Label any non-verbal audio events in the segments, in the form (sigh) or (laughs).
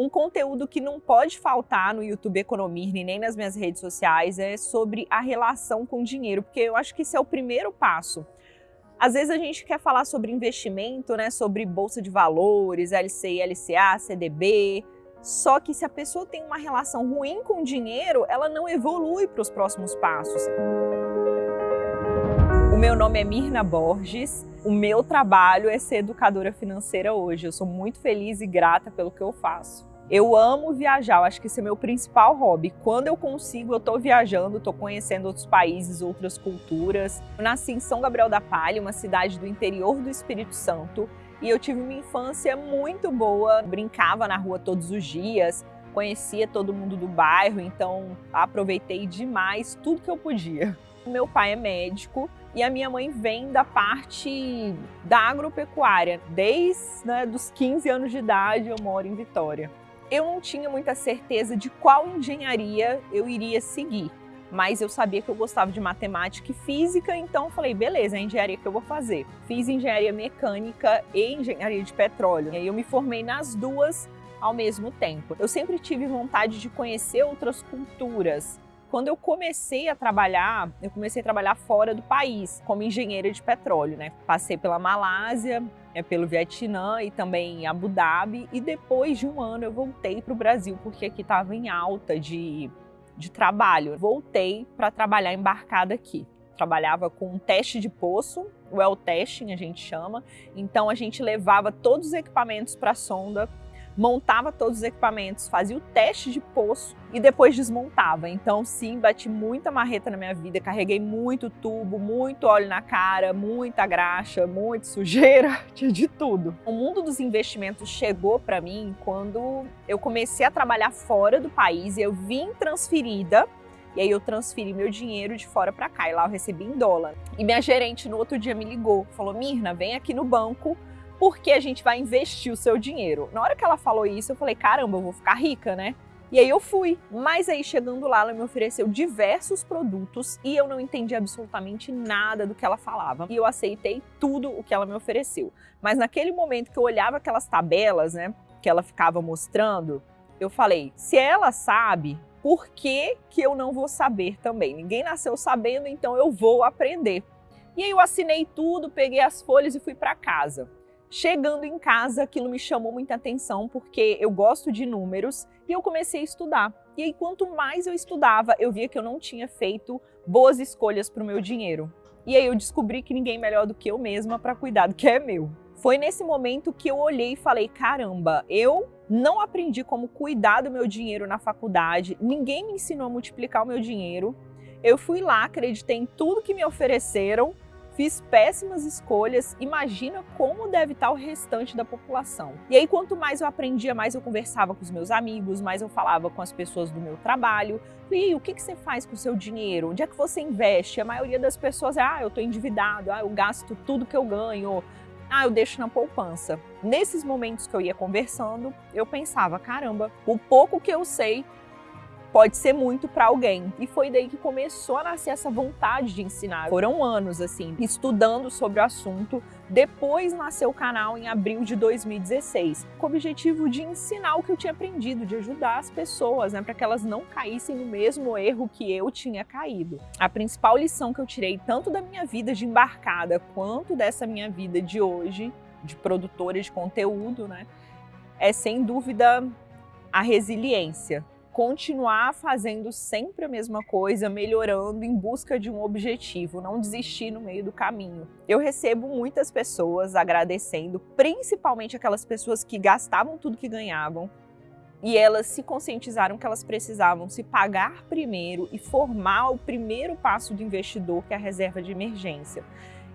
Um conteúdo que não pode faltar no YouTube Economir nem nas minhas redes sociais é sobre a relação com o dinheiro, porque eu acho que esse é o primeiro passo. Às vezes a gente quer falar sobre investimento, né, sobre bolsa de valores, LCI, LCA, CDB, só que se a pessoa tem uma relação ruim com o dinheiro, ela não evolui para os próximos passos. O meu nome é Mirna Borges, o meu trabalho é ser educadora financeira hoje. Eu sou muito feliz e grata pelo que eu faço. Eu amo viajar, eu acho que esse é meu principal hobby. Quando eu consigo, eu estou viajando, estou conhecendo outros países, outras culturas. Eu nasci em São Gabriel da Palha, uma cidade do interior do Espírito Santo, e eu tive uma infância muito boa, brincava na rua todos os dias, conhecia todo mundo do bairro, então aproveitei demais tudo que eu podia. (laughs) Meu pai é médico e a minha mãe vem da parte da agropecuária. Desde né, dos 15 anos de idade eu moro em Vitória. Eu não tinha muita certeza de qual engenharia eu iria seguir, mas eu sabia que eu gostava de matemática e física, então falei, beleza, é a engenharia que eu vou fazer. Fiz engenharia mecânica e engenharia de petróleo. E aí eu me formei nas duas ao mesmo tempo. Eu sempre tive vontade de conhecer outras culturas, quando eu comecei a trabalhar, eu comecei a trabalhar fora do país, como engenheira de petróleo, né? Passei pela Malásia, é, pelo Vietnã e também Abu Dhabi, e depois de um ano eu voltei para o Brasil, porque aqui estava em alta de, de trabalho. Voltei para trabalhar embarcada aqui. Trabalhava com um teste de poço, well testing a gente chama, então a gente levava todos os equipamentos para a sonda, montava todos os equipamentos, fazia o teste de poço e depois desmontava. Então sim, bati muita marreta na minha vida, carreguei muito tubo, muito óleo na cara, muita graxa, muita sujeira, (laughs) tinha de tudo. O mundo dos investimentos chegou para mim quando eu comecei a trabalhar fora do país e eu vim transferida e aí eu transferi meu dinheiro de fora para cá e lá eu recebi em dólar. E minha gerente no outro dia me ligou, falou: "Mirna, vem aqui no banco porque a gente vai investir o seu dinheiro. Na hora que ela falou isso, eu falei, caramba, eu vou ficar rica, né? E aí eu fui. Mas aí chegando lá, ela me ofereceu diversos produtos e eu não entendi absolutamente nada do que ela falava. E eu aceitei tudo o que ela me ofereceu. Mas naquele momento que eu olhava aquelas tabelas, né, que ela ficava mostrando, eu falei, se ela sabe, por que, que eu não vou saber também? Ninguém nasceu sabendo, então eu vou aprender. E aí eu assinei tudo, peguei as folhas e fui para casa. Chegando em casa, aquilo me chamou muita atenção porque eu gosto de números e eu comecei a estudar. E aí, quanto mais eu estudava, eu via que eu não tinha feito boas escolhas para o meu dinheiro. E aí eu descobri que ninguém melhor do que eu mesma para cuidar do que é meu. Foi nesse momento que eu olhei e falei, caramba, eu não aprendi como cuidar do meu dinheiro na faculdade, ninguém me ensinou a multiplicar o meu dinheiro. Eu fui lá, acreditei em tudo que me ofereceram Fiz péssimas escolhas, imagina como deve estar o restante da população. E aí, quanto mais eu aprendia, mais eu conversava com os meus amigos, mais eu falava com as pessoas do meu trabalho. E o que, você faz com o seu dinheiro? Onde é que você investe? A maioria das pessoas é, ah, eu estou endividado, ah, eu gasto tudo que eu ganho, ah, eu deixo na poupança. Nesses momentos que eu ia conversando, eu pensava, caramba, o pouco que eu sei pode ser muito para alguém. E foi daí que começou a nascer essa vontade de ensinar. Foram anos, assim, estudando sobre o assunto. Depois nasceu o canal em abril de 2016, com o objetivo de ensinar o que eu tinha aprendido, de ajudar as pessoas, né, para que elas não caíssem no mesmo erro que eu tinha caído. A principal lição que eu tirei, tanto da minha vida de embarcada, quanto dessa minha vida de hoje, de produtora de conteúdo, né, é sem dúvida a resiliência continuar fazendo sempre a mesma coisa, melhorando em busca de um objetivo, não desistir no meio do caminho. Eu recebo muitas pessoas agradecendo, principalmente aquelas pessoas que gastavam tudo que ganhavam e elas se conscientizaram que elas precisavam se pagar primeiro e formar o primeiro passo do investidor, que é a reserva de emergência.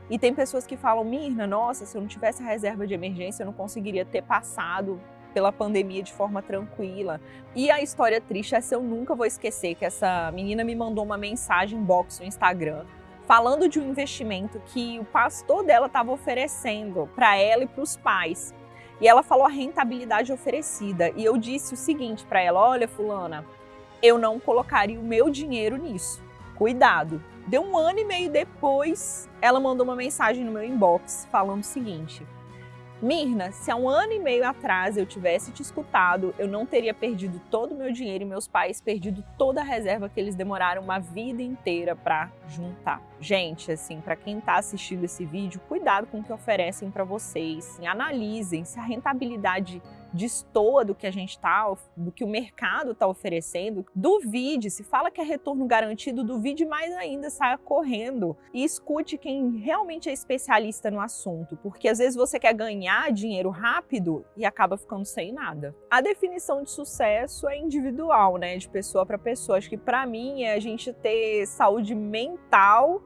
E tem pessoas que falam, Mirna, nossa, se eu não tivesse a reserva de emergência, eu não conseguiria ter passado pela pandemia de forma tranquila. E a história triste, essa eu nunca vou esquecer, que essa menina me mandou uma mensagem box no Instagram falando de um investimento que o pastor dela estava oferecendo para ela e para os pais. E ela falou a rentabilidade oferecida. E eu disse o seguinte para ela, olha fulana, eu não colocaria o meu dinheiro nisso. Cuidado. Deu um ano e meio depois, ela mandou uma mensagem no meu inbox falando o seguinte, Mirna, se há um ano e meio atrás eu tivesse te escutado, eu não teria perdido todo o meu dinheiro e meus pais perdido toda a reserva que eles demoraram uma vida inteira para juntar. Gente, assim, para quem está assistindo esse vídeo, cuidado com o que oferecem para vocês, analisem se a rentabilidade destoa do que a gente está, do que o mercado está oferecendo, duvide, se fala que é retorno garantido, duvide mais ainda, saia correndo e escute quem realmente é especialista no assunto, porque às vezes você quer ganhar dinheiro rápido e acaba ficando sem nada. A definição de sucesso é individual, né, de pessoa para pessoa. Acho que para mim é a gente ter saúde mental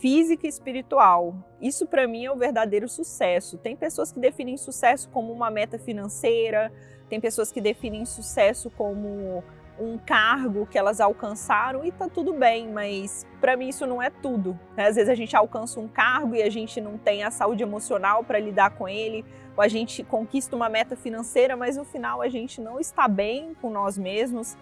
física e espiritual. Isso para mim é o verdadeiro sucesso. Tem pessoas que definem sucesso como uma meta financeira, tem pessoas que definem sucesso como um cargo que elas alcançaram e tá tudo bem, mas para mim isso não é tudo. Né? Às vezes a gente alcança um cargo e a gente não tem a saúde emocional para lidar com ele, ou a gente conquista uma meta financeira, mas no final a gente não está bem com nós mesmos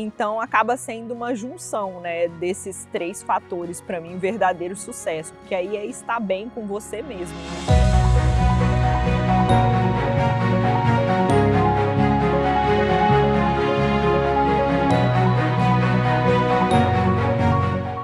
então acaba sendo uma junção né, desses três fatores para mim, verdadeiro sucesso, porque aí é estar bem com você mesmo. Né?